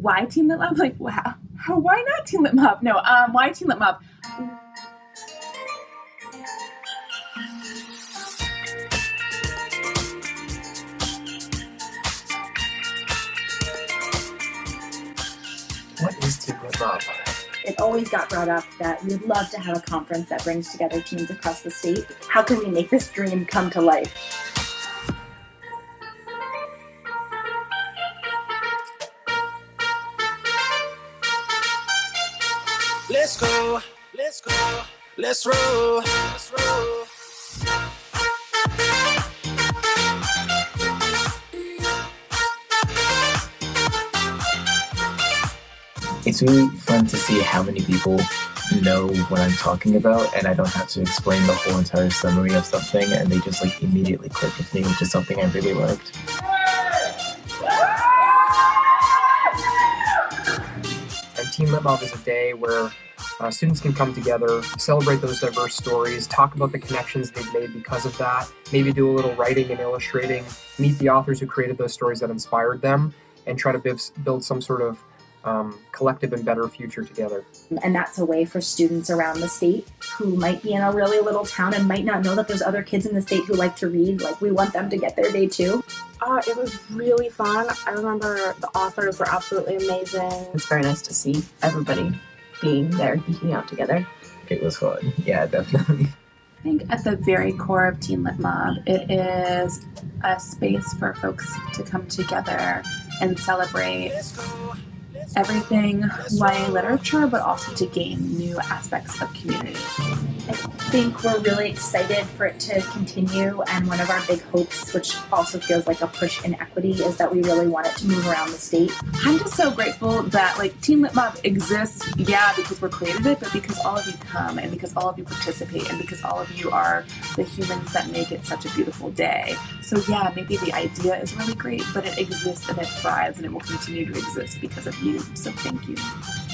why Teen Lit Mob? Like, wow, how, why not Teen Lit Mob? No, um, why Teen Lit Mob? What is Teen Lit Mob? It always got brought up that we'd love to have a conference that brings together teams across the state. How can we make this dream come to life? Let's go, let's go, let's roll, let's roll. It's really fun to see how many people know what I'm talking about, and I don't have to explain the whole entire summary of something, and they just like immediately click with me, which is something I really liked. Lit is a day where uh, students can come together, celebrate those diverse stories, talk about the connections they've made because of that, maybe do a little writing and illustrating, meet the authors who created those stories that inspired them, and try to build, build some sort of um, collective and better future together. And that's a way for students around the state who might be in a really little town and might not know that there's other kids in the state who like to read. Like, we want them to get their day too. It was really fun. I remember the authors were absolutely amazing. It's very nice to see everybody being there, geeking out together. It was fun. Yeah, definitely. I think at the very core of Teen Lit Mob, it is a space for folks to come together and celebrate everything YA literature, but also to gain new aspects of community. I think we're really excited for it to continue, and one of our big hopes, which also feels like a push in equity, is that we really want it to move around the state. I'm just so grateful that like Teen Lit Mob exists, yeah, because we're created it, but because all of you come and because all of you participate and because all of you are the humans that make it such a beautiful day. So yeah, maybe the idea is really great, but it exists and it thrives and it will continue to exist because of you. So thank you.